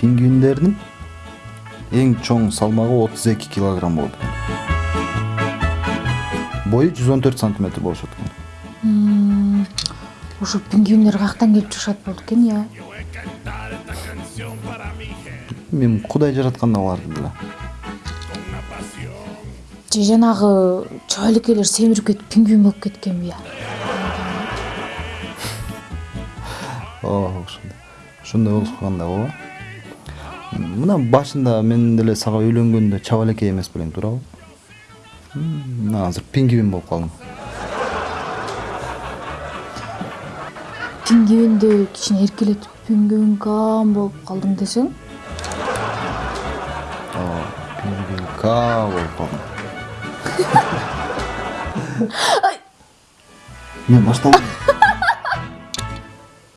пингвиндердин эң чоң салмагы отуз эки килограмм болот экен бою жүз он төрт сантиметр болушат экен. Ошо пингвиндер каяктан келип чыгышат болду экен э мен кудай жараткан да. Аларды деле же жанагы чабалекейлер семирип кетип пингвин болуп кеткенби я? Ооба ошондой. Ошондой болуп калган да ооба. Мына башында мен деле сага үйлөнгөндө чабалекей эмес белең туурабы мына азыр пингвин болуп калдым пингвинди кичине эркелетип пингвинкам болуп калдым десең? Ооба пингвинка болуп калдым мен баштадым